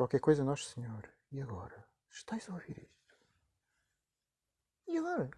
Qualquer coisa, Nosso Senhor. E agora? Estás a ouvir isto? E agora?